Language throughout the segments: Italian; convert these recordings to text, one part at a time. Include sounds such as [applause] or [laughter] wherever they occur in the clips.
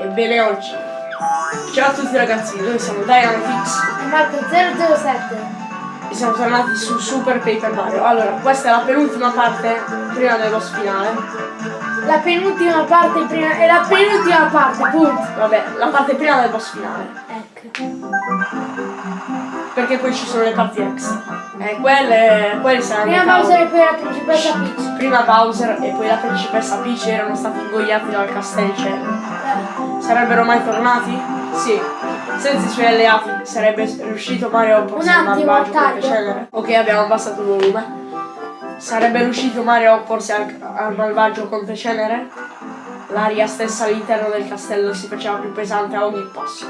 Ebbene oggi. Ciao a tutti ragazzi, noi siamo Dynamix E Marco 007. e siamo tornati su Super Paper Mario. Allora, questa è la penultima parte prima del boss finale. La penultima parte prima. È la penultima parte, punto. Vabbè, la parte prima del boss finale. Ecco. Perché poi ci sono le parti extra. E quelle, quelle saranno. Prima Bowser e poi la principessa Peach. Prima Bowser e poi la principessa Peach erano stati ingoiati dal castellicello. Sarebbero mai tornati? Sì. Senza i suoi alleati sarebbe riuscito Mario a opporsi Un al malvagio cenere. Ok, abbiamo abbassato il volume. Sarebbe riuscito Mario a opporsi al, al malvagio conte cenere? L'aria stessa all'interno del castello si faceva più pesante a ogni passo.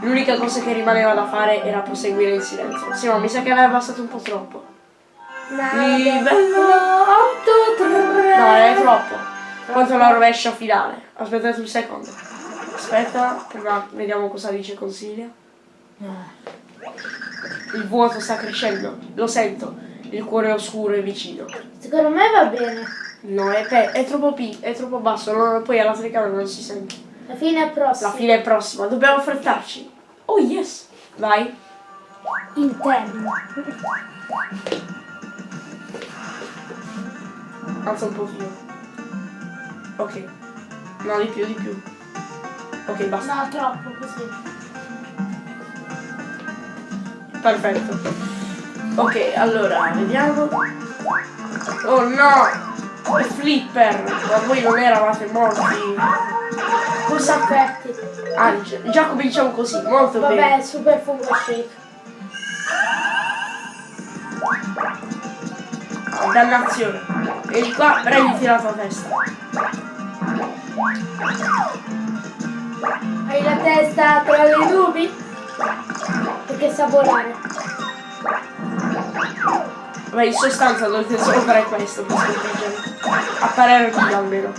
L'unica cosa che rimaneva da fare era proseguire in silenzio. Sì, ma mi sa che aveva abbassato un po' troppo. Livello 8 3. No, è troppo. Quanto la rovescia finale. Aspettate un secondo. Aspetta, prima vediamo cosa dice Consiglio. Il vuoto sta crescendo, lo sento. Il cuore è oscuro e vicino. Secondo me va bene. No, è, è troppo è troppo basso, no, poi alla telecamera non si sente. La fine è prossima. La fine è prossima, dobbiamo affrettarci. Oh yes! Vai. Interno. Alza un po' più. Ok. No, di più, di più. Ok, basta. No, troppo così. Perfetto. Ok, allora, vediamo. Oh no! Il flipper! Ma voi non eravate morti? Cosa affetti? Ah, gi- già cominciamo così, molto bene. Vabbè, super fungo shake. Dannazione. Vieni qua, prenditi la tua testa. Hai la testa tra le nubi? Perché sa volare. Beh, in sostanza dovete solo fare questo per sconfiggere. A parere mio almeno.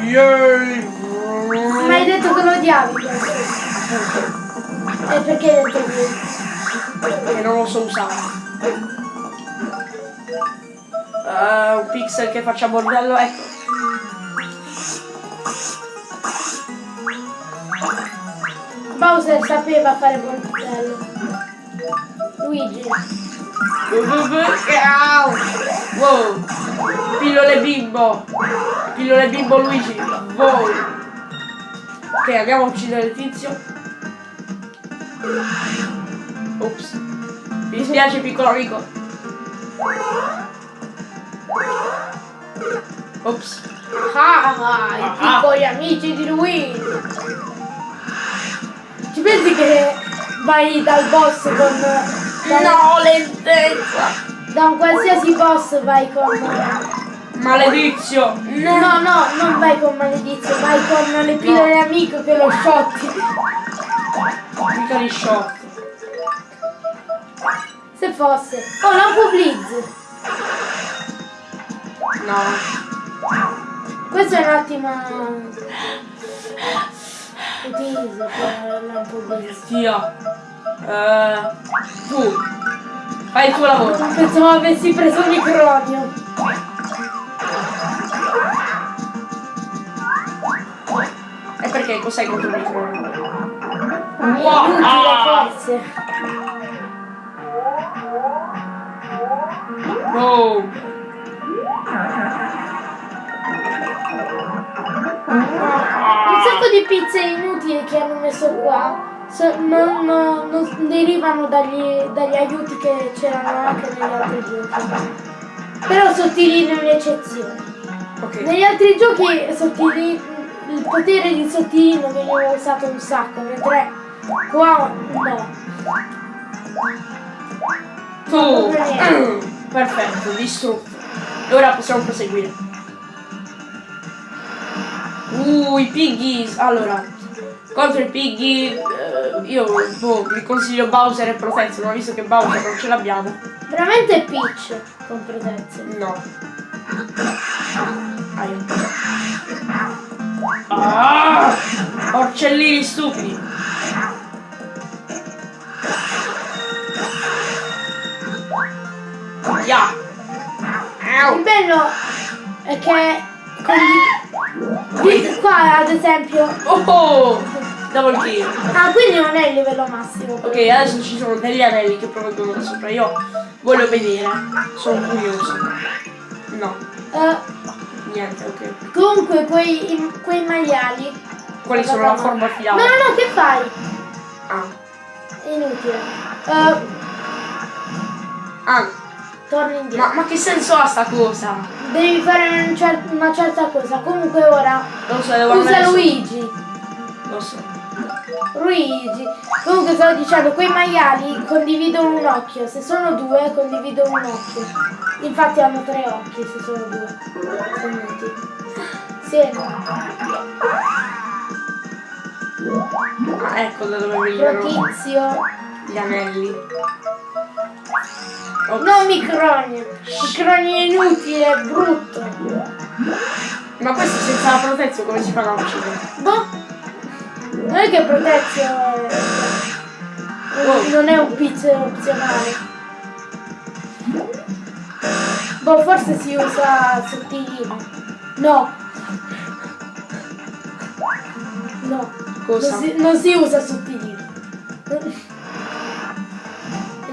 Yay! Ma hai detto che lo odiavi. E perché hai detto che? che non lo so usare. Eh, un pixel che faccia bordello, ecco. Bowser sapeva fare bordello. Luigi. Wow! Pillole bimbo! Pillole bimbo Luigi! Wow! Ok, andiamo a uccidere il tizio. Ops. Mi dispiace piccolo amico. Ops. Ah, ah, i piccoli amici di Luigi. Ci pensi che vai dal boss con... da- No, lentezza! Da un qualsiasi boss vai con... Maledizio! No, no, non vai con maledizio, vai con le pillole amico che lo shotti. Mica li shot. Se fosse. Oh, lampo blitz. No. Questo è un attimo... Utilizzo per lampo blitz. Tia. Eh, tu. Fai il tuo lavoro. Pensavo avessi preso il micronio. E perché cos'hai contro il microfono? Inutile, forse. Wow. Un sacco di pizze inutili che hanno messo qua non, non- non derivano dagli, dagli aiuti che c'erano anche negli altri giochi. Però sottilino le eccezioni. Ok. Negli altri giochi sottili, il potere di sottilino veniva usato un sacco, mentre qua no. Tu. Perfetto, distrutto. E ora possiamo proseguire. Uh, i piggies. Allora, contro i piggy eh, io boh, vi consiglio Bowser e Protezione, ma visto che Bowser non ce l'abbiamo. Veramente Peach con protezione. No. Aia. Ah! Porcellini stupidi. Ya. Il bello è che condiv- qua ad esempio. Oh! Double kill. Ah, quindi non è il livello massimo. Ok, adesso ci sono degli anelli che provengono da sopra. Io voglio vedere. Sono curioso. No, Eh, niente, ok. comunque quei, i- quei maiali. Quali sono la forma No, finale? no, no, che fai? Ah. È inutile. Eh, Ah, torni indietro. ma, ma che senso ha sta cosa? Devi fare un cer- una certa cosa. Comunque ora Non so, devo usa andare su- Luigi. Lo so. Luigi. Comunque stavo dicendo, quei maiali condividono un occhio. Se sono due, condividono un occhio. Infatti hanno tre occhi se sono due. Se metti. Sì. Ah, ecco da dove vengono Protizio. gli anelli. Oh, No microni. Microni è inutile, è brutto. Ma questo senza la protezione come si fa a uccidere? Boh. Non è che protezio. Oh. non è un pizzo opzionale. Boh, forse si usa sottilino. No. No. Cosa? Non si, non si usa sottilino.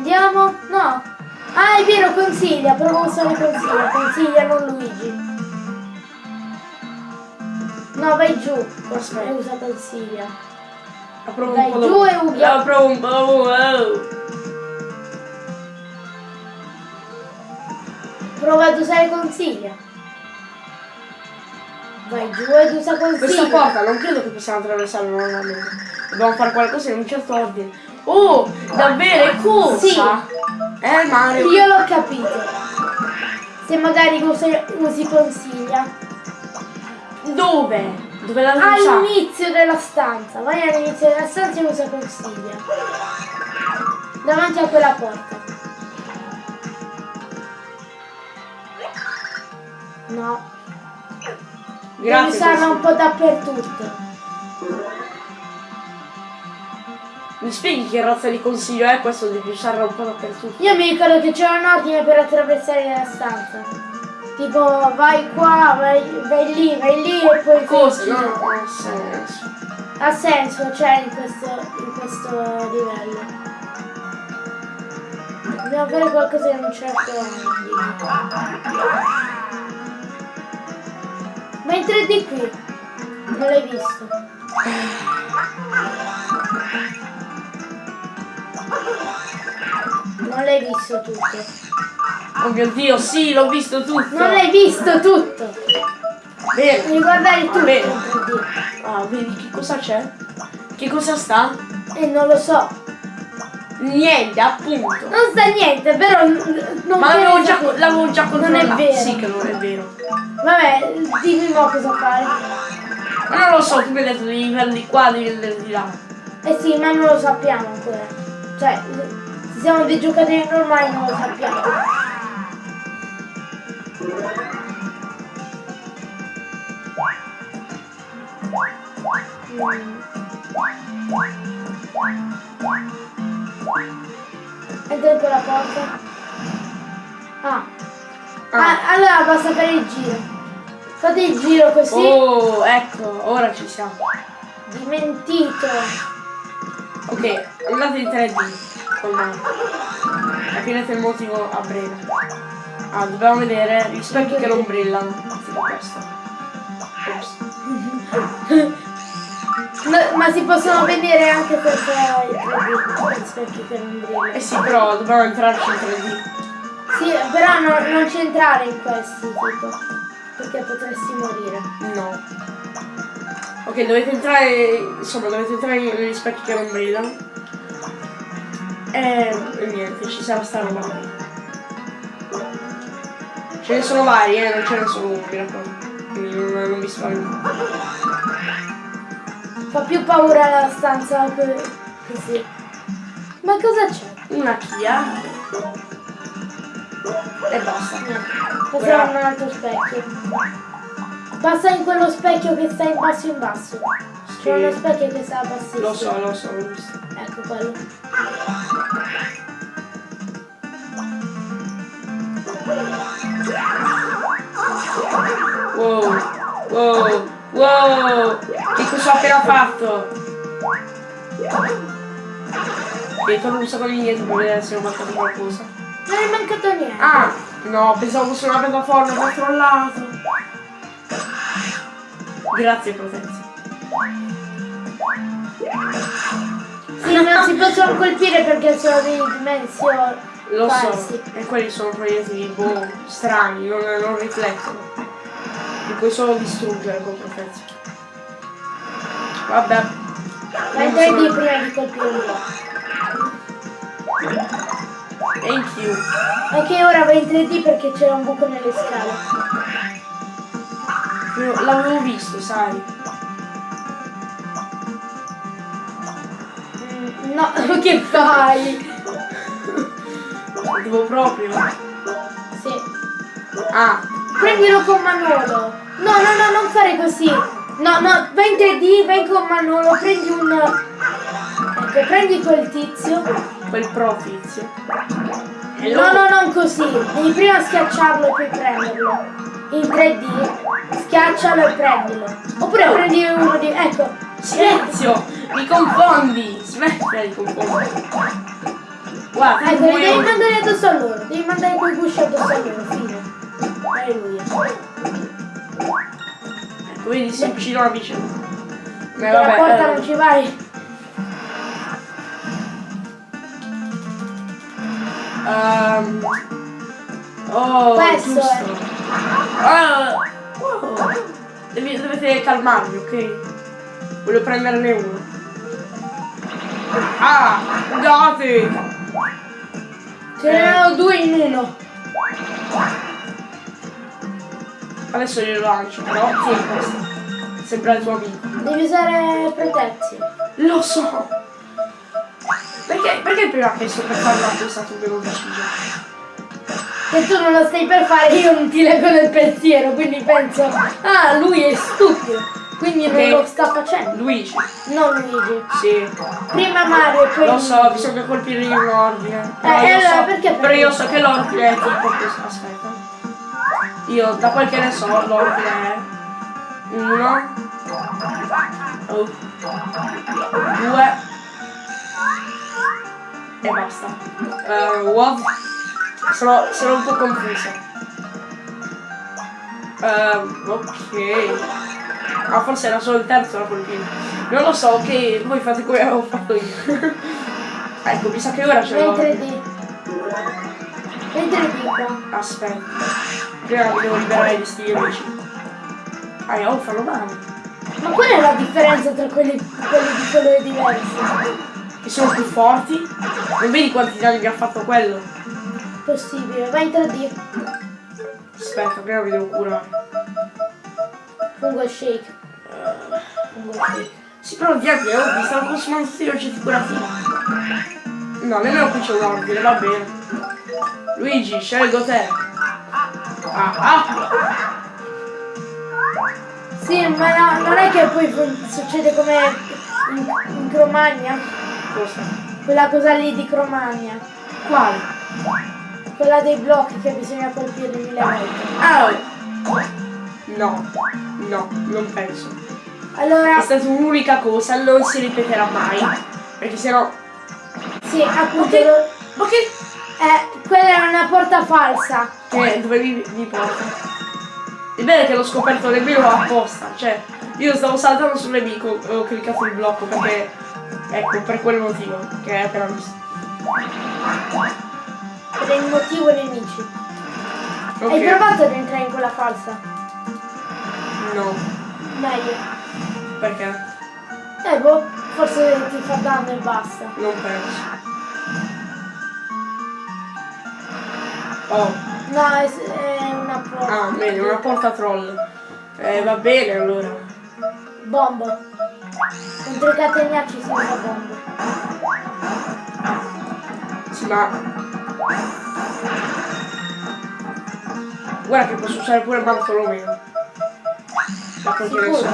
Andiamo? No. Ah, è vero, consiglia. Provo a usare consiglia. Consiglia, non Luigi. No, vai giù. Aspetta. E usa consiglia. Un po' giù e La provo un po'. Prova ad usare consiglia. Vai giù ed usa consiglia. Questa porta non credo che possiamo attraversarla normalmente. Dobbiamo fare qualcosa in un certo ordine. Oh, davvero? È cosa? Sì. Eh, Mario. Io l'ho capito. Se magari usi, usi consiglia. Dove? Dove la usare? All'inizio della stanza. Vai all'inizio della stanza e usa consiglia. Davanti a quella porta. No. Devi Grazie. usarla un po' dappertutto. Mi spieghi che razza di consiglio è questo di usarla un po' dappertutto? Io mi ricordo che c'era un ordine per attraversare la stanza. Tipo vai qua, vai, vai lì, vai lì e poi fai Cosa? No, non ha senso. Ha senso, c'è in questo, in questo livello. Dobbiamo fare qualcosa in un certo. Ma in 3D qui. Non l'hai visto. [sighs] [laughs] Non l'hai visto tutto. Oh mio dio, sì, l'ho visto tutto. Non l'hai visto tutto. Bene. Devi guardare tutto Bene. 3D. Ah, vedi che cosa c'è? Che cosa sta? E non lo so. Niente, appunto. Non sta niente, però non Ma l'avevo già, l'avevo già Non è controllato. vero. Sì che non è vero. Vabbè, dimmi mo cosa fare. Ma non lo so, tu mi hai detto devi di qua, devi andare di là. Eh sì, ma non lo sappiamo ancora. Cioè, se siamo dei giocatori normali non lo sappiamo. Mm. Entra quella porta. Ah. Ah. Ah, allora basta fare il giro. Fate il giro così. Oh, ecco, ora ci siamo. Dimentito. Ok, andate in 3D con me. Capirete il motivo a breve. Ah, dobbiamo vedere gli specchi che non brillano. Ma, ma si possono vedere anche perché i 3D, gli specchi che non brillano. Eh sì, però dobbiamo entrarci in 3D. Sì, però no- non ci entrare in questi, tipo. Perché potresti morire. No. Ok, dovete entrare. Insomma, dovete entrare negli specchi che non brillano. E, e niente, ci sarà sta roba qui. Ce ne sono vari, eh, non ce ne sono uno, mi raccomando. Quindi non, non vi spavento. Fa più paura la stanza che- così. Ma cosa c'è? Una Kia. E basta. A un altro specchio. Passa in quello specchio che sta in basso in basso. C'è uno specchio che sta a bassissimo. Lo so, lo so, l'ho visto. Ecco quello. Wow. Wow, wow, che cosa ho appena fatto? Ok, torno un secondo indietro per vedere se ho mancato qualcosa. Non è mancato niente. Ah, no, pensavo fosse una piattaforma, ha trollato. Grazie, Protezio. Sì, non si possono colpire perché sono di dimensioni. Lo so, falsi. e quelli sono proiettili boh, strani, non, non riflettono. Li puoi solo distruggere con Protezio. Vabbè. Vai 3D sono- prima di colpire un po'. Thank you. Ok, ora vai in 3D perché c'era un buco nelle scale. L'avevo visto, sai. No, [laughs] che fai? Devo proprio. Sì. Ah, Prendilo con Manolo. No, no, no, non fare così. No, no, vai in 3D, vai con Manolo, prendi un... Ecco, prendi quel tizio. quel pro tizio. No, no, non così. Devi prima schiacciarlo e poi prenderlo. In 3D, schiaccialo e prendilo. Oppure prendi uno di... Ecco. Silenzio! Mi confondi! Smettila di confondere. Guarda, Ecco, devi vuoi- mandare addosso a loro. Devi mandare quei gusci addosso a loro, fine. Alleluia. Ecco, vedi, si avvicinano a vicenda. Eh, la vabbè, porta eh, non ci vai. ehm, Oh, Questo giusto. Ah, wow. Dovete calmarvi, ok? Voglio prenderne uno. Ah, date! Ce n'erano due in uno. Adesso glielo lancio, però tieni questo. Sembra il tuo amico. Devi usare protezione. Lo so! Perché, perché prima che sto per una cosa tu me lo decidi? Se tu non lo stai per fare io non ti leggo nel pensiero, quindi penso, ah lui è stupido, quindi non lo sta facendo. Luigi, Non Luigi. sì. Prima Mario e poi Lo so, bisogna colpire in ordine. Eh, allora, so, perché però io so che l'ordine è tipo questo. Aspetta. Io, da quel che ne so, l'ordine è uno, oh, due e basta. What? Sono, sono un po' confusa. Ehm, ok. Ah, forse era solo il terzo da colpire. Non lo so, ok, voi fate come avevo fatto io. [laughs] ecco, mi sa che ora ce l'ho. 3D. Vai in 3D qua. Aspetta. Prima mi devo liberare di sti amici. Ah, oh, fanno male. Ma qual è la differenza tra quelli, quelli di colori diversi? Che sono più forti. Non vedi quanti danni mi ha fatto quello? Possibile, vai in 3D. Aspetta, prima mi devo curare. Fungo shake. Fungo shake. Sì, però diavolo, oh, mi stanno consumando tutti gli oggetti curativi. No, nemmeno qui c'è un ordine, va bene. Luigi, scelgo te. Ah, ah! Sì, ma no, non è che poi succede come in, in Cromagna. Cosa? Quella cosa lì di Cromagna. Quale? Quella dei blocchi che bisogna colpirli mille volte. Ah! No, no, non penso. È Allora, stata un'unica cosa, non si ripeterà mai. Perché sennò. sì, appunto, Ok. lo- Ok. eh, quella era una porta falsa. Che dove mi, mi porta? È bene che l'ho scoperto nemmeno apposta, cioè io stavo saltando sul nemico e ho cliccato il blocco perché ecco per quel motivo che hai appena visto. Per il motivo nemici. Ok. Hai provato ad entrare in quella falsa? No, Meglio. perché? Eh boh, forse ti fa danno e basta. Non penso. Oh, No, è, è una porta. ah, bene, una porta troll. Eh, va bene allora. Bomba. Contro i catenacci si usa bomba. Sì, ma... Guarda che posso usare pure Bartolomeo. Da quel che ne so.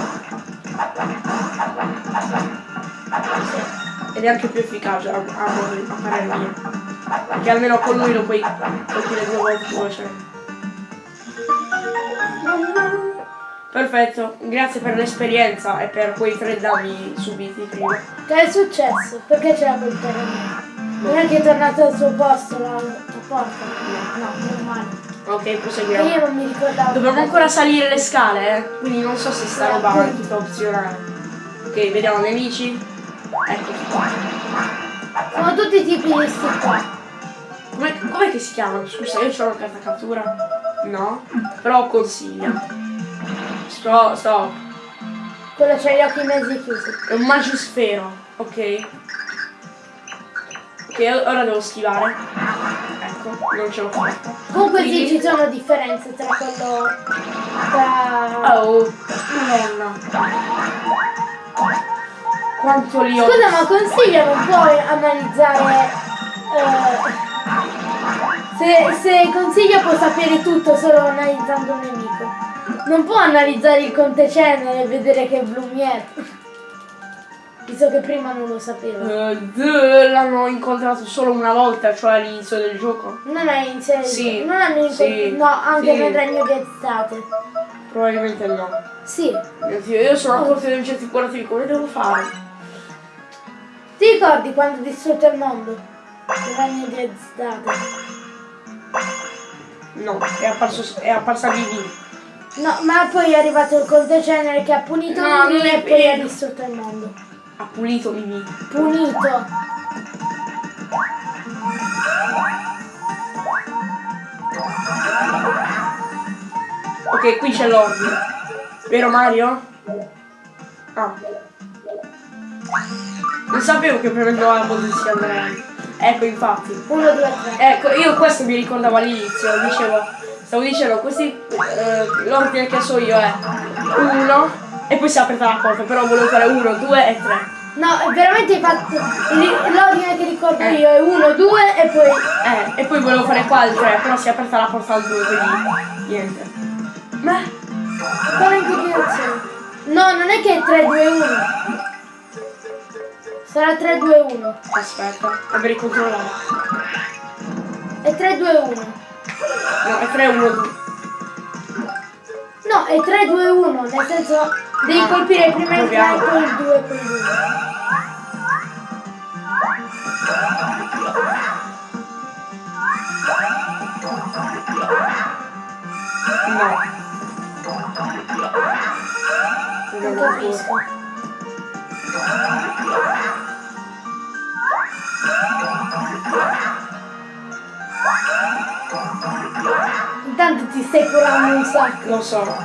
Ed è anche più efficace a, a, a parere mio. Perché almeno con lui lo puoi colpire due volte cioè. Perfetto, grazie per l'esperienza e per quei tre danni subiti prima. Che è successo? Perché c'era quel terremoto? Non è che è tornato al suo posto la, la porta? No, normale. Ok, E proseguiamo. io non mi ricordavo. Dobbiamo ancora salire le scale, eh? Quindi non so se sta roba è tutta opzionale. Ok, vediamo nemici. Eccoci qua. Sono tutti i tipi di sti qua. Com'è, com'è che si chiamano? Scusa, io ho la carta cattura. No? Però consiglia. Sto, sto. Quello c'ha gli occhi mezzi chiusi. È un magisfero, ok? Ok, ora devo schivare. Ecco, non ce l'ho fatta. Comunque sì, Quindi- ci sono differenze tra quello. tra. Oh, madonna. Quanto li ho. Scusa, ma consiglio non puoi analizzare. eh, se, se consiglio può sapere tutto solo analizzando un nemico. Non può analizzare il conte cenere e vedere che è Blumier. Visto che prima non lo sapeva. Eh, d- l'hanno incontrato solo una volta, cioè all'inizio del gioco. Non è in serio. Sì, Non hanno incontrato. sì, no, anche sì. nel regno di estate. Probabilmente no. Sì. Mio Dio, io sono a corte di oggetti curativi, come devo fare? Ti ricordi quando distrutto il mondo? Il regno di estate. No, è apparso è apparsa Vivi. No, ma poi è arrivato il conte cenere che ha punito No, è e poi ha distrutto il mondo. Ha pulito Vivi. Punito. Ok, qui c'è l'ordine. Vero Mario? Ah. Non sapevo che prendendo la posizione. Ecco, infatti. Uno, due, tre. Ecco, io questo mi ricordavo all'inizio, dicevo, stavo dicendo, questi, eh, l'ordine che so io è uno e poi si è aperta la porta, però volevo fare uno, due e tre. No, è veramente hai fatto. L'ordine che ricordo Eh. io è uno, due e poi. Eh, e poi volevo fare qua il tre, però si è aperta la porta al due, quindi niente. Ma, Come in che direzione? No, non è che è 3, 2, 1. Sarà 3, 2, 1. aspetta, devo ricontrollare. È 3, 2, 1. No, è 3, 1, 2. No, è 3, 2, 1. Nel senso, devi Ah, colpire prima il 3 e poi il 2 e poi il 1. No. Non capisco. Intanto ti stai curando un sacco. Lo so.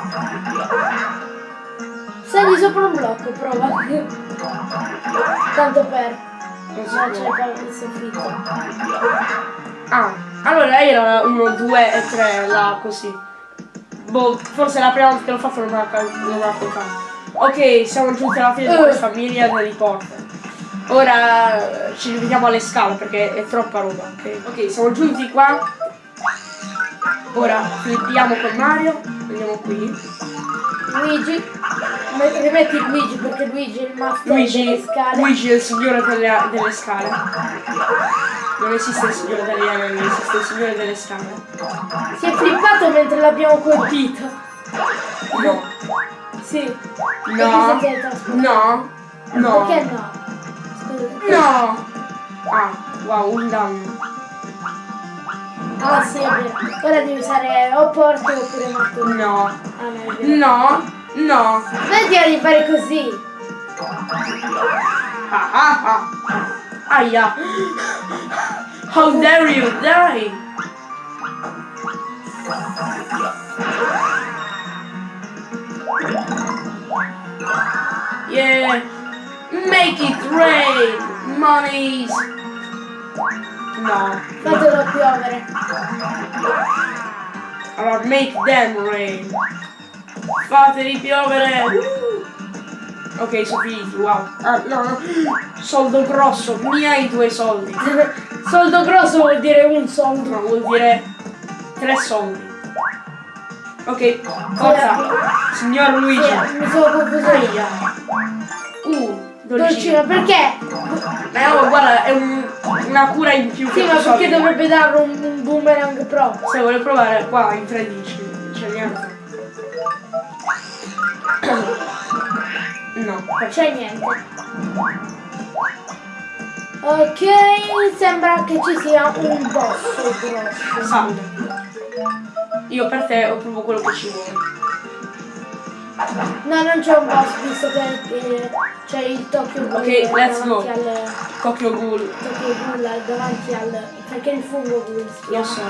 Sali sopra un blocco, prova. Tanto per. Non si No, c'è il soffitto. Ah, allora era 1, 2 e 3 là così. Boh, forse la prima volta che l'ho fatto non me la, non me. Ok, siamo giunti alla fine di Eh. questa miriade di porte. Ora eh, ci rivediamo alle scale perché è troppa roba, ok? Ok, siamo giunti qua. Ora flippiamo con Mario, andiamo qui. Luigi. Me- Rimetti Luigi perché Luigi è il master delle Luigi, scale. Luigi è il signore delle, delle scale. Non esiste il signore degli anelli, esiste il signore delle scale. Si è flippato mentre l'abbiamo colpito. No, Sì. No, no, no. Perché no? No! Ah, wow, un danno. Ah sì, è vero. Ora devi usare o porte oppure martello. No, Ah no, no, no. Smettila di fare così. Ah, ah, ah. Aia. How dare you die? Yeah. Make it rain. Monies. No. Fatelo piovere. Allora, make them rain. Fateli piovere. Ok, sono finiti, wow. Ah, no, no. Soldo grosso, miei due soldi. [laughs] Soldo grosso vuol dire un soldo. No, vuol dire tre soldi. Ok, forza. Signor Luigi. Sì, mi sono confuso io. Uh, dolcino. Dolcino, perché? Ma no, guarda, è un- una cura in più. Sì, ma perché dovrebbe darlo un, un boomerang pro? Se vuole provare qua in 13, c'è niente. No. c'è niente. Ok, sembra che ci sia un boss grosso. Salve. Io per te ho proprio quello che ci vuole. No, non c'è un boss visto che eh, c'è il Tokyo Ghoul Ok, let's go. al Tokyo Ghoul. Tokyo Ghoul davanti al perché il fungo Ghoul si Lo chiama. so.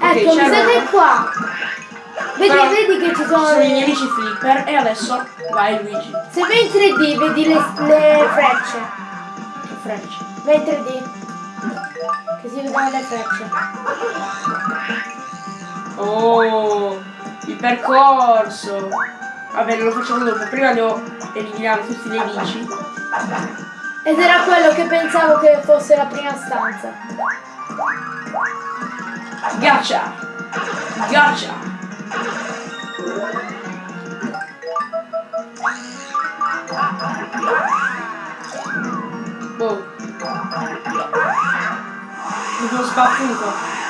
Ecco, mi siete qua. Vedi, Però vedi che ci sono, Sono i nemici flipper e adesso vai Luigi. Se vai in 3D vedi le, le frecce. Che frecce. Vai in 3D. Che si vedono le frecce. Oh, il percorso. Vabbè, lo facciamo dopo. Prima devo eliminare tutti i nemici. Ed era quello che pensavo che fosse la prima stanza. Gotcha! Gotcha! Boh. Mi sono sbattuto.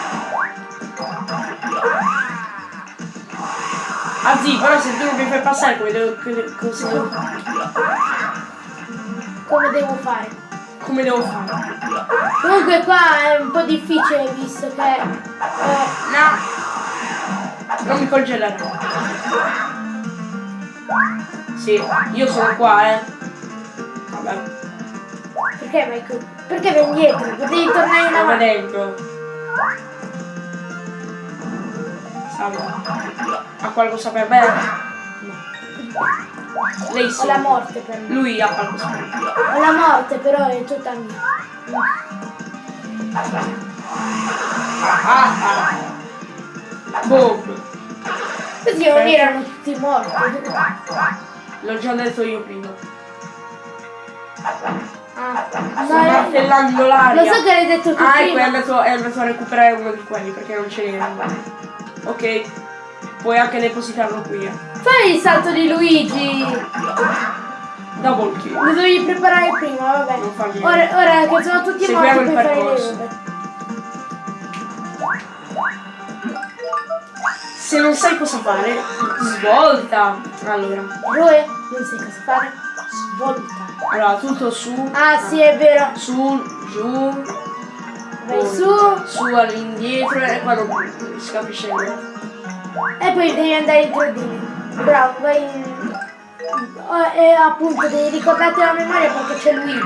Ah sì, però se tu non mi fai passare come devo, come- cosa devo- Come devo fare? come devo fare? Comunque qua è un po' difficile visto che... eh, No! Non mi congelare. Sì, io sono qua, eh. Vabbè, perché vai qui? Perché vai indietro? Potevi tornare in avanti. vedendo. Salve. Ha qualcosa per me? No. Lei Ho sì. la morte per me. Lui ha qualcosa per me. Ho la morte però è tutta mia. Ah ah. Boom. Così non erano tutti morti. L'ho già detto io prima. Ah, Sto no, eh, martellando l'aria. lo so che l'hai detto tu Ah, ecco, è prima. andato, è andato a recuperare uno di quelli perché non ce n'era. Ok, puoi anche depositarlo qui. eh. Fai il salto di Luigi. Double kill. Lo dovevi preparare prima, vabbè. Non fa niente. Ora, ora che sono tutti Seguiamo morti il puoi fare le percorso. robe. Se non sai cosa fare, svolta. Allora, Eroe, non sai cosa fare? Svolta. allora tutto su, Ah sì, è vero. su, giù, Vai su su all'indietro e qua non si capisce niente. e poi devi andare in 3D. Bravo, vai in... Oh, E appunto devi ricordarti la memoria perché c'è Luigi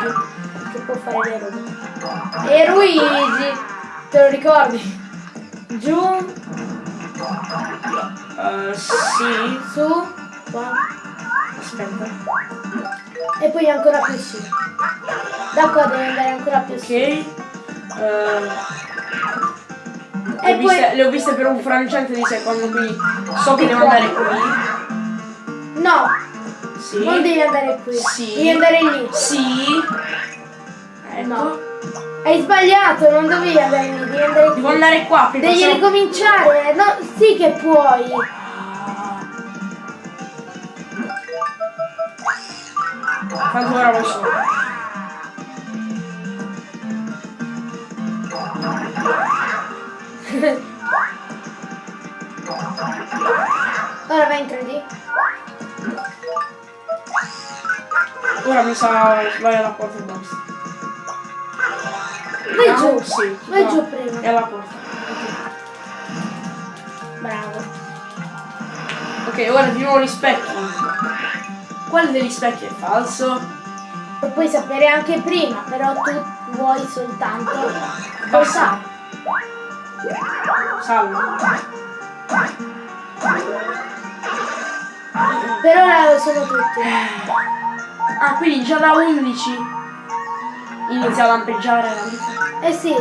che può fare le robe. E Luigi, te lo ricordi? Giù, Eh, sì, su, qua. aspetta. E poi ancora più su. Da qua devi andare ancora più Ok. su. Eh, le, ho viste, poi... le ho viste per un frangente di secondo, quindi so che devo andare qui. No, Sì. non devi andare qui. Sì. Devi andare lì. Sì. Ecco. No. Hai sbagliato, non dovevi andare lì, devi andare Devo qui. andare qua. Devi se no- ricominciare. No, sì che puoi. Tanto ora lo so. Vai in 3D. Ora mi sa vai alla porta e basta. Vai Vediamo? giù. Sì. Vai no, giù prima. È alla porta. Bravo. Ok, ora di nuovo gli specchi. Quale degli specchi è falso? Lo puoi sapere anche prima, però tu vuoi soltanto Basta. passare. Salve. Per ora lo sono tutti. Ah, quindi già da 11 inizia a lampeggiare la vita. Eh sì,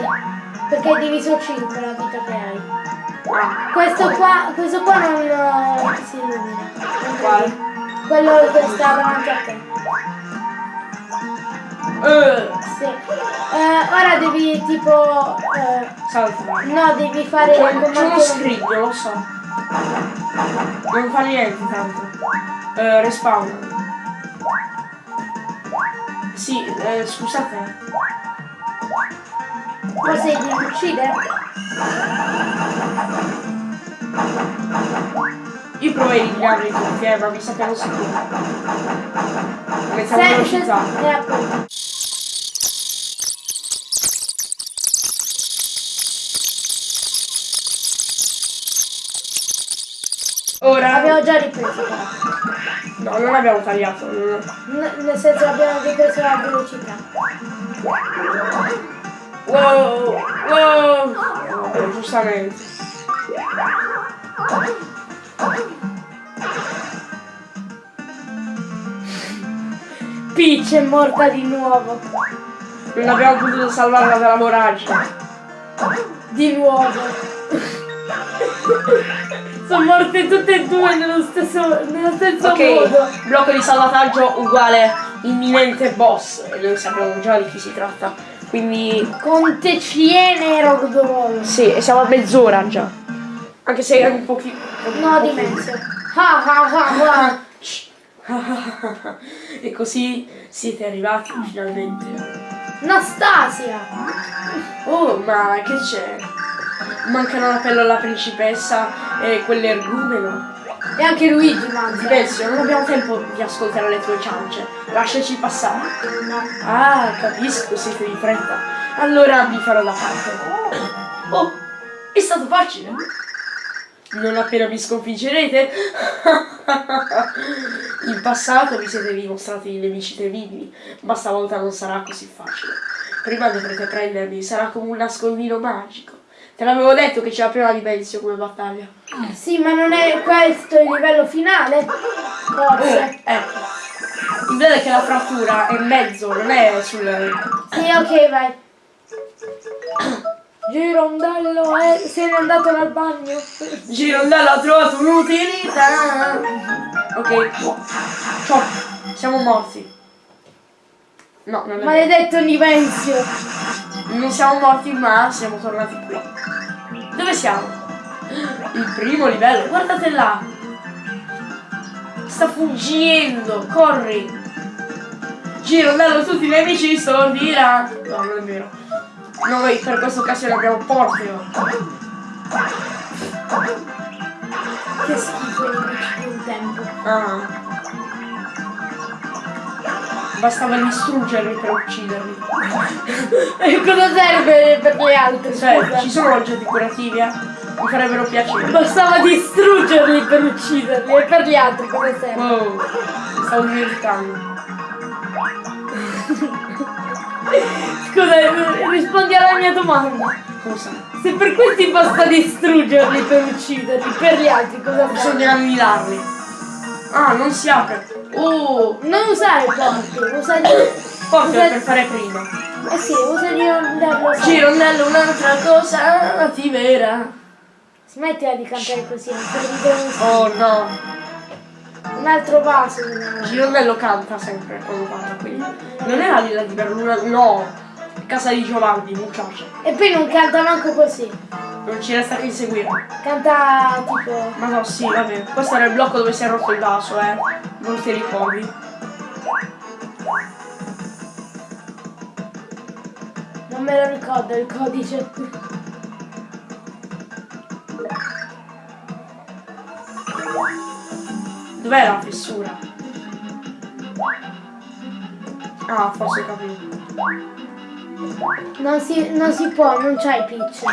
perché hai diviso 5 la vita che hai. Ah, Questo qua, questo qua non eh, si illumina. Non Quale? Quello che sta davanti a te. eh, Sì. Eh, ora devi tipo. eh, salta. no, devi fare C'è, uno scrigno, lo so. Non fa niente tanto. Eh, respawn. Sì, eh, scusate. Forse devi uccidere? Io provo a eliminarli tutti, eh, ma mi sappiamo sicuro. Come siamo Se- se- velocizzati. Eh, già ripreso però. No, non abbiamo tagliato. non- N- nel senso abbiamo ripreso la velocità. Wow! Wow! Vabbè, giustamente. Peach è morta di nuovo. Non abbiamo potuto salvarla dalla voragine. Di nuovo. [laughs] Sono morte tutte e due nello stesso, nello stesso Ok, modo. blocco di salvataggio uguale imminente boss. E noi sappiamo già di chi si tratta. Quindi Conte Ciene Rogdolo. sì, e siamo a mezz'ora già. Anche se è un pochino. No, di mezzo. Ah ah ah [laughs] e così siete arrivati finalmente. Nastasia. Oh, ma che c'è? Mancano la pelle alla principessa e quell'ergumeno. E anche Luigi manca. Silenzio, non abbiamo tempo di ascoltare le tue ciance. Lasciaci passare. Ah, capisco, siete di fretta. Allora vi farò da parte. Oh, è stato facile. Non appena mi sconfiggerete. In passato vi siete dimostrati nemici temibili, ma stavolta non sarà così facile. Prima dovrete prendermi, sarà come un nascondino magico. Te l'avevo detto che c'era prima di Benzio come battaglia. Sì, ma non è questo il livello finale? Forse. Ecco. Il bello è che la frattura è in mezzo, non è sul. Sì, ok, vai. Girondello è... se n'è andato dal bagno. Girondello ha trovato un'utilità. Ok. Ciao. Siamo morti. No, non è. Maledetto Nivenzio. Non siamo morti, ma siamo tornati qui. Dove siamo? Il primo livello. Guardate là. Sta fuggendo. Corri. Girondello, tutti i nemici stordirà. No, non è vero. Noi per questa occasione abbiamo Porteo. Che schifo i nemici di un tempo. Ah. Bastava distruggerli per ucciderli. E cosa serve per le altre? Cioè, ci sono oggetti curativi, eh? Mi farebbero piacere. Bastava distruggerli per ucciderli e per gli altri cosa serve? Wow, mi stavo dimenticando. Scusa, eh, rispondi alla mia domanda. Cosa? Se per questi basta distruggerli per ucciderli, per gli altri cosa serve? Bisogna annidarli. Ah, non si apre. Oh, Non usare il porti, usa di... portalo usa- per fare prima. Eh sì, usa di andarlo Girondello, un'altra cosa attiverà. Smettila di cantare così, Oh no. un altro vaso. Girondello canta sempre quando parla qui. Non è la villa di Berluna, no. Casa di Giovanni, muchacha. E poi non canta manco così. Non ci resta che inseguire. Canta tipo... Ma no, sì, vabbè. Questo era il blocco dove si è rotto il vaso, eh. Non ti ricordi. Non me lo ricordo il codice. Dov'è la fessura? Ah, forse capito. Non si, non si può, non c'hai pitch.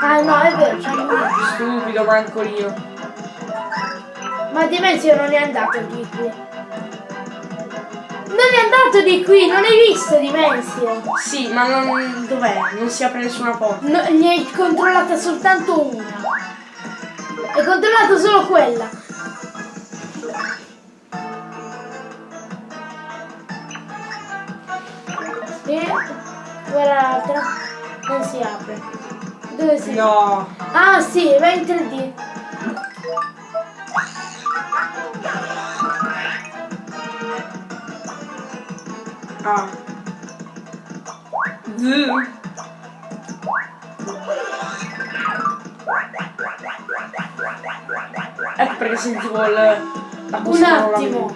Ah no, è vero, c'hai pitch. Stupido mancolino. Ma Dimensio non è andato di qui. Non è andato di qui, non hai visto Dimensio. Sì, ma non. dov'è? Non si apre nessuna porta. No, ne hai controllata soltanto una. Hai controllato solo quella. E guarda l'altra. Non si apre. Dove si No. Ah sì, va in 3D. Ah. Z. Ecco perché sentivo il. la Un attimo.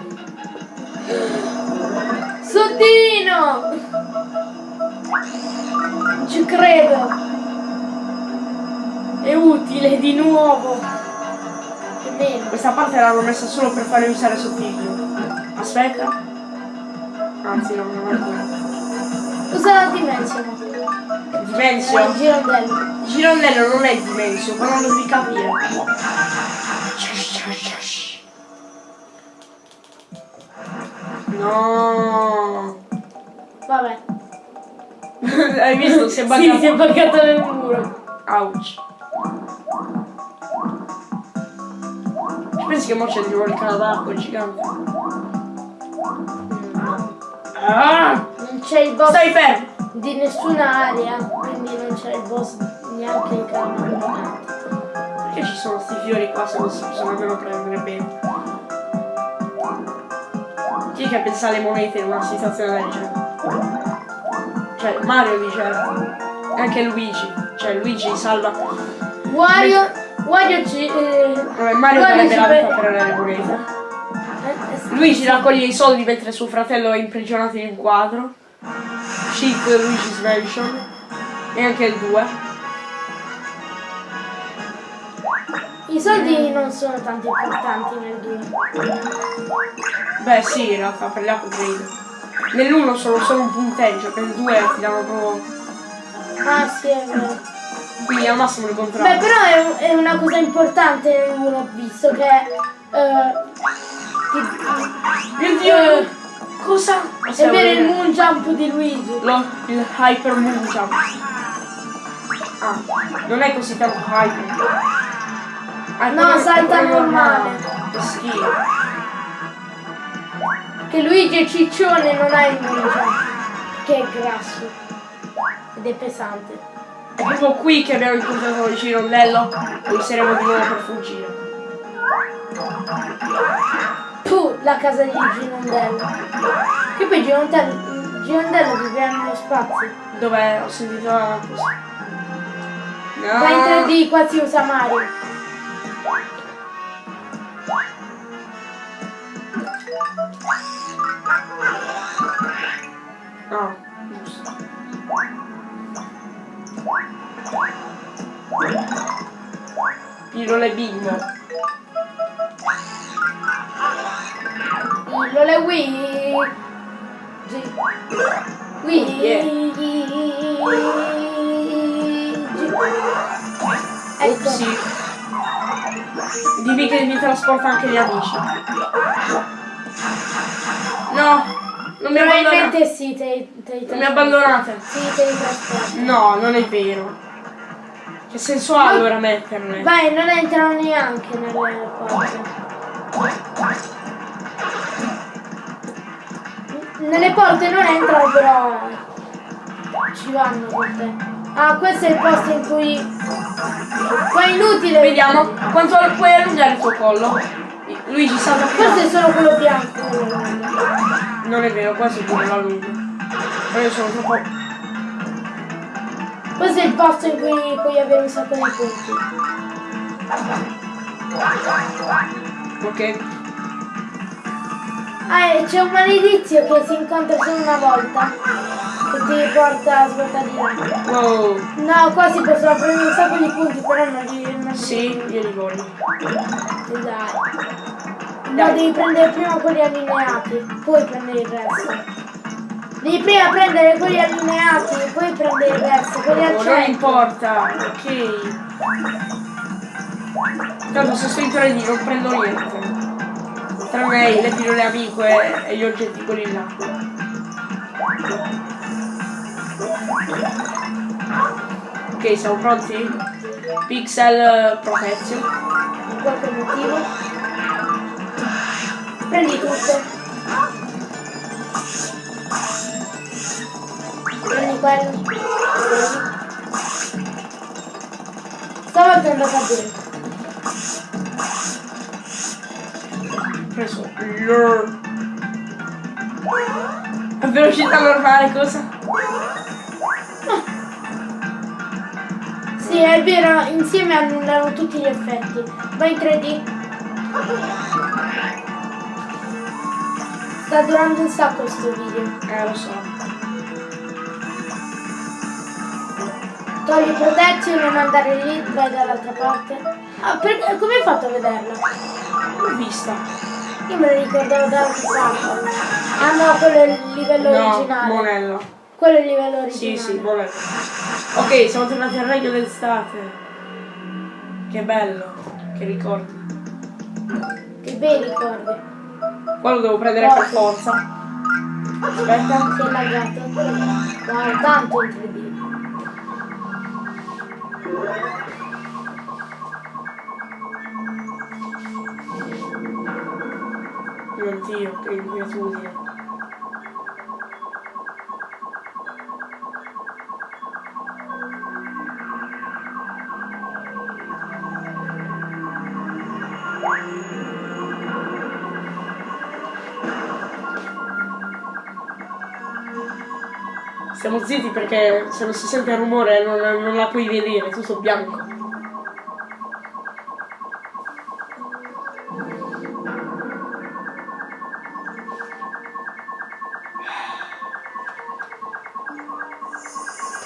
Sottino! Ci credo. È utile di nuovo. È Meno. Questa parte l'hanno messa solo per farmi usare sottile. Aspetta. Anzi no, non è. Usa la dimensione. Il Dimensio. girondello. Girondello non è dimensio, però non devi capire. No. Vabbè. [laughs] Hai visto? Si è Sì, buggato. si è buggato nel muro. Ouch. Ci pensi che mo c'è di nuovo il d'acqua gigante? Ah! Non c'è il boss Stai fermo! di nessuna area, quindi non c'è il boss neanche il canale. Perché ci sono sti fiori qua se non si possono nemmeno prendere bene? Chi è che pensa alle monete in una situazione del genere? Cioè, Mario dice. E anche Luigi. Cioè, Luigi salva. Wario, Wario ci... Eh, Vabbè, Mario Wario la vita per le monete. eh, eh, Luigi raccoglie i soldi mentre suo fratello è imprigionato in un quadro. Cheat Luigi's Mansion. E anche il 2. I soldi non sono tanto importanti nel 2. Beh sì, in realtà per gli upgrade. Nell'1 sono solo un punteggio, per il 2 ti danno proprio. Ah sì, è vero. Quindi al massimo il Beh, contrario. però è, un- è una cosa importante nel 1, visto che... Eh, ti- Mio dio! Cosa? è vero il moon jump di Luigi. Lo, il Hyper Moon Jump. Ah, non è così tanto hyper. Ah, No, salta normale. Che schifo. Che Luigi è ciccione non ha il jump. Che è grasso. Ed è pesante. È proprio qui che abbiamo incontrato il girondello e useremo di nuovo per fuggire. Puh, la casa di Girondello. Che poi Girondello, Girondello vive nello spazio. Dove ho sentito una cosa. No. Va in 3D, qua si usa Mario. No, giusto. Pillole bimbo. Pillole Luigi. Luigi. Ecco. Upsi. Dimmi che mi trasporta anche gli amici. No, non mi. Probabilmente sì, te, te, Non mi abbandonate. Sì, te li trasporto. No, non è vero. Che senso ha allora metterle? Vai, non entrano neanche nelle porte. Nelle porte non entrano però ci vanno con te. Ah, questo è il posto in cui. Qua è inutile. Vediamo quanto puoi allungare il tuo collo. Luigi salta più. Questo è solo quello bianco. Non è vero, questo pure la lungo. Ma io sono troppo. Questo è il posto in cui puoi avere un sacco di punti. Ok. Ah, e c'è un maledizio che si incontra solo una volta. Che ti porta a svuotare di là. Wow. No, qua si possono prendere un sacco di punti, però non li, non Sì, io li voglio. Dai. No, devi prendere prima quelli allineati, poi prendere il resto. Devi prima prendere quelli allineati, poi prendere il resto, quelli al Oh, non centro. importa, ok. Tanto se sto in 3D non prendo niente. Tranne le pillole amico e, e gli oggetti quelli là. Ok, siamo pronti? Pixel eh, Protection. Per qualche motivo. Prendi tutte. Prendi quello. Stavolta è andata bene. Preso. A velocità normale cosa? Sì, è vero, insieme annullano tutti gli effetti. Vai in 3D. Sta durando un sacco sto video. Eh lo so. Togli protezione, non andare lì, vai dall'altra parte. Ah, perché- come hai fatto a vederla? L'ho vista. Io me la ricordavo da altre parti. Ah no, quello è il livello No, originale. Monella. Quello è il livello Sì, originale. sì, Monella. Ok, siamo tornati al regno d'estate. Che bello. Che ricordi. Che bei ricordi. Qua lo devo prendere per forza. Aspetta. Si è laggato. Wow, tanto incredibile. Mio Dio, che inquietudine. Stiamo zitti perché se non si sente il rumore non, non la puoi vedere, è tutto bianco.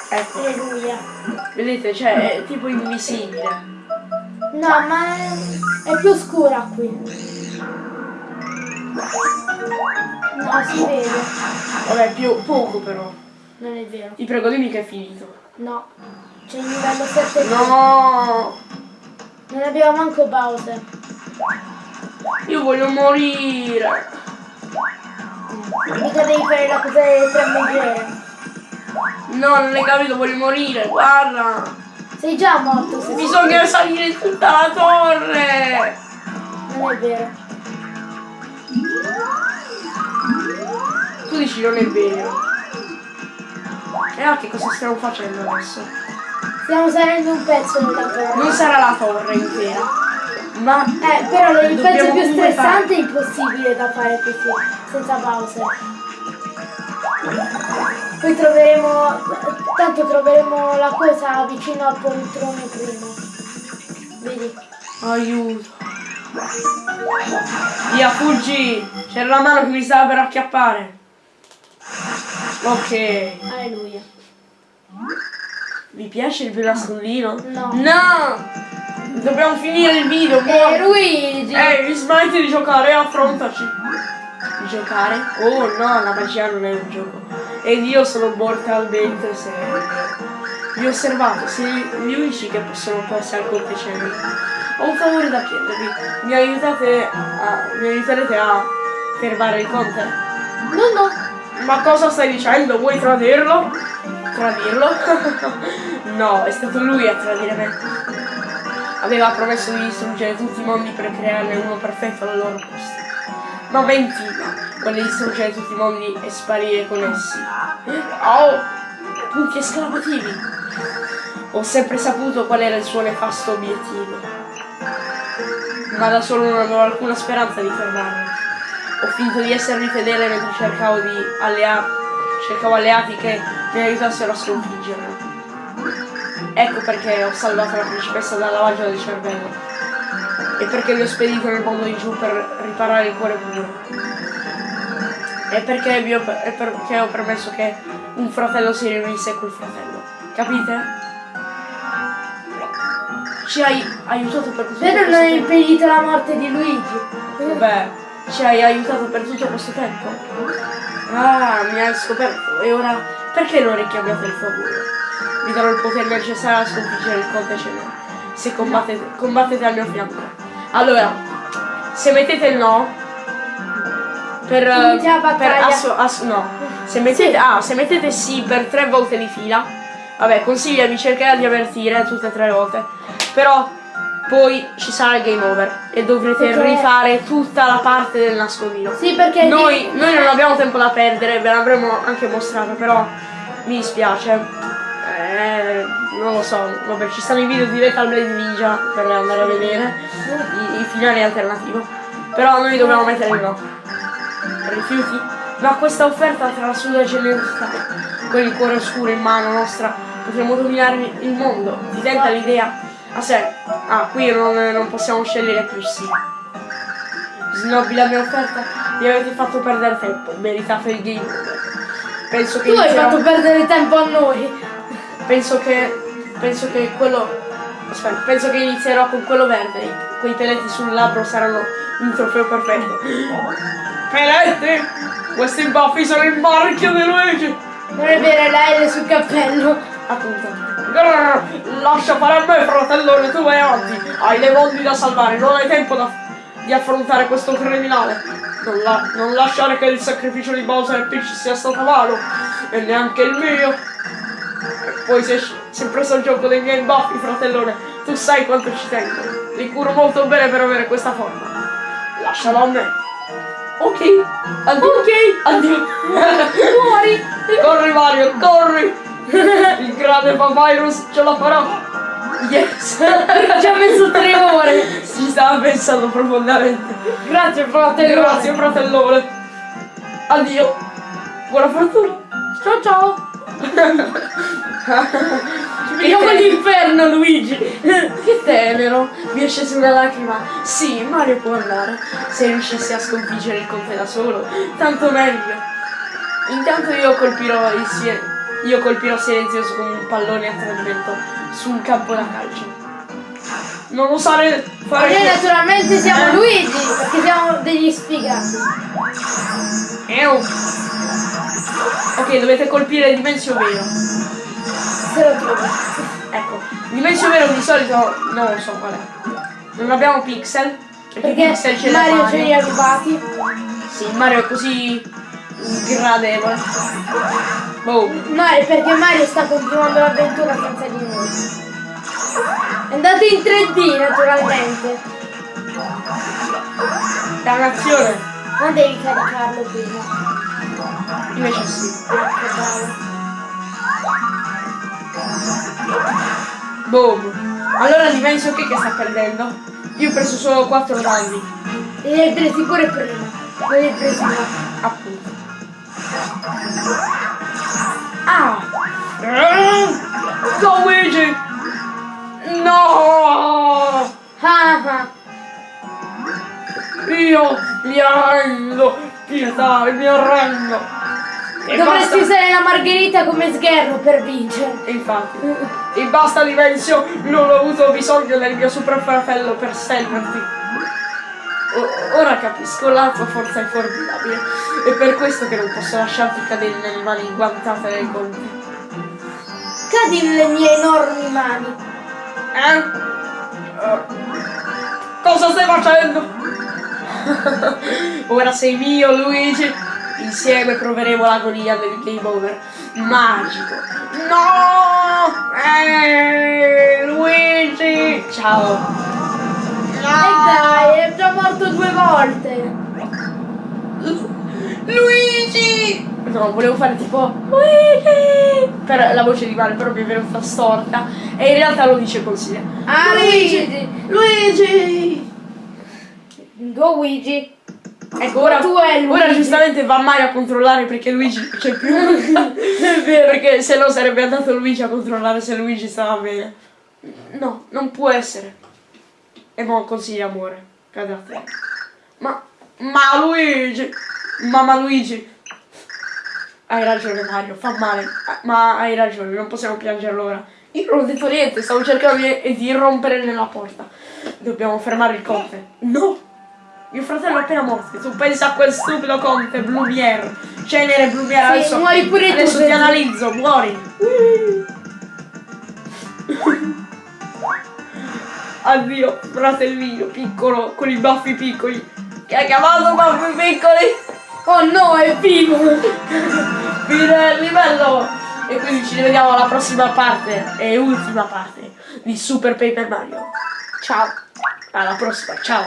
Ecco, Alleluia. vedete, cioè è tipo invisibile. No, ma è, è più scura qui. No, si vede. Vabbè, più poco però. Non è vero. Ti prego, dimmi che è finito. No. C'è il livello 7. No! Non abbiamo manco Bowser. Io voglio morire! Mica devi fare la cosa delle tre megere. No, non hai capito, voglio morire, guarda! Sei già morto se Bisogna salire in tutta la torre! Non è vero. Tu dici non è vero. E ah, che cosa stiamo facendo adesso? Stiamo salendo un pezzo della torre. Non sarà la torre intera, ma Eh, però il pezzo più stressante è impossibile da fare così, senza Bowser. Poi troveremo, tanto troveremo la cosa vicino al poltrone prima. Vedi? aiuto. Via, fuggi! C'era la mano che mi stava per acchiappare. Ok. Alleluia. Vi piace il nascondino? No. No! Dobbiamo finire il video, Eh, muori! Luigi! Ehi, smetti di giocare, affrontaci! Di giocare? Oh no, la magia non è un gioco. Ed io sono mortalmente serio. Vi ho osservato, siete gli unici che possono passare al contecenni. Ho un favore da chiedervi. Mi aiutate a. mi aiuterete a fermare il conte? No, no. Ma cosa stai dicendo? Vuoi tradirlo? Tradirlo? [laughs] no, è stato lui a tradire me. Aveva promesso di distruggere tutti i mondi per crearne uno perfetto al loro posto. Ma mentiva, vuole distruggere tutti i mondi e sparire con essi. Oh, punti esclamativi. Ho sempre saputo qual era il suo nefasto obiettivo. Ma da solo non avevo alcuna speranza di fermarlo. Ho finto di essermi fedele mentre cercavo di allea- cercavo alleati che mi aiutassero a sconfiggerlo. Ecco perché ho salvato la principessa dal lavaggio del cervello. E perché vi ho spedito nel mondo di giù per riparare il cuore puro. E perché, ho, e perché ho permesso che un fratello si riunisse col fratello. Capite? Ci hai aiutato per tutto Vero non hai impedito la morte di Luigi? Beh, ci hai aiutato per tutto questo tempo? Ah, mi hai scoperto. E ora perché non richiamate il favore? Vi darò il potere necessario a sconfiggere il conte Cenere. Se combattete, combattete al mio fianco. Allora, se mettete il no, per, per asso- asso- no. Se mettete, ah, se mettete sì per tre volte di fila, vabbè, consiglia, vi cercherà di avvertire tutte e tre volte. Però poi ci sarà il game over e dovrete Perché- rifare tutta la parte del nascondino. Sì, perché... Noi, noi non abbiamo tempo da perdere, ve l'avremmo anche mostrato, però mi dispiace. Eh, non lo so, vabbè, ci stanno i video di Lethal Blade Ninja per andare a vedere i, i finali alternativo. Però noi dobbiamo mettere il no. Rifiuti? Ma questa offerta tra la sua generosità, con il cuore oscuro in mano nostra, potremo dominare il mondo. Ti tenta l'idea? A sé. Ah, qui non, non possiamo scegliere più sì. Snobbi la mia offerta? Mi avete fatto perdere tempo, meritate il game. Penso che Tu hai fatto perdere tempo a noi. penso che penso che quello Aspetta, penso che inizierò con quello verde. Quei peletti sul labbro saranno un trofeo perfetto. Peletti! Questi baffi sono il marchio di Luigi! Non è vero, la L sul cappello. Appunto. Grrr, lascia fare a me, fratellone, tu vai avanti. Hai le mondi da salvare, non hai tempo da- di affrontare questo criminale. Non, la- non lasciare che il sacrificio di Bowser e Peach sia stato vano. E neanche il mio. E poi sei si è preso il gioco dei miei baffi, fratellone. Tu sai quanto ci tengo. Li curo molto bene per avere questa forma. Lascialo a me. Ok. Addio. Ok. Addio. Muori. [laughs] corri Mario, corri. Il grande Papyrus ce la farà. Yes. [laughs] Ci ha messo tre ore. Si stava pensando profondamente. Grazie, fratello. Grazie fratellone. Addio. Buona fortuna. Ciao ciao. [laughs] Vediamo l'inferno, Luigi. Che tenero. Mi è scesa una lacrima. Sì, Mario può andare. Se riuscissi a sconfiggere il conte da solo, tanto meglio. Intanto io colpirò il sie- io colpirò silenzioso con un pallone a tradimento su un campo da calcio. Non osare fare Noi questo. naturalmente siamo Luigi, perché siamo degli sfigati. Ew. Ok, dovete colpire Dimensio Vero. Se lo trovo. Ecco, Dimensio Vero di solito non lo so qual è. Non abbiamo pixel. Perché, Perché pixel ce Mario ce li ha rubati. Sì, Mario è così sgradevole. Boom. Mario, perché Mario sta continuando l'avventura senza di noi. È andato in 3D naturalmente. Dannazione. Non devi caricarlo prima. Invece sì. Boom. Allora Dimensio che, che sta perdendo? Io ho preso solo 4 danni. E li hai presi pure prima. Non li hai presi. Appunto. Ah! Go Luigi! No! Ah ah. Io mi arrendo! Pietà, mi arrendo! E Dovresti basta- usare la margherita come sgherro per vincere. E infatti. E basta Dimensio, non ho avuto bisogno del mio super fratello per selvarti. Ora capisco, la tua forza è formidabile. È per questo che non posso lasciarti cadere nelle mani inguantate del conte. Cadi nelle mie enormi mani. Eh? Eh, Cosa stai facendo? [laughs] Ora sei mio, Luigi. Insieme proveremo l'agonia del game over. Magico. No! Eh, Luigi! Ciao. Morto due volte. Luigi! No, volevo fare tipo Luigi! Per la voce di Mario, però mi è venuta storta. E in realtà lo dice così. Ah, Luigi! Luigi! Luigi! Ecco, ora, Tu è Luigi. ora giustamente va Mario a controllare perché Luigi non c'è più. è [laughs] vero, perché se no sarebbe andato Luigi a controllare se Luigi stava bene. No, non può essere. E mo così amore. Cade a te. Ma. Ma Luigi! Mamma Luigi! Hai ragione Mario, fa male. Ma hai ragione, non possiamo piangerlo ora. Io non ho detto niente, stavo cercando di, di irrompere nella porta. Dobbiamo fermare il conte. No! Mio fratello è appena morto. Tu pensa a quel stupido conte, Blumiere. Cenere Blumiere. Sì, adesso muori pure tu, adesso ti senza- analizzo, muori. [laughs] Addio, fratellino piccolo, con i baffi piccoli. Che ha chiamato baffi piccoli? Oh no, è vivo! Fine del livello! E quindi ci vediamo alla prossima parte e ultima parte di Super Paper Mario. Ciao! Alla prossima, ciao!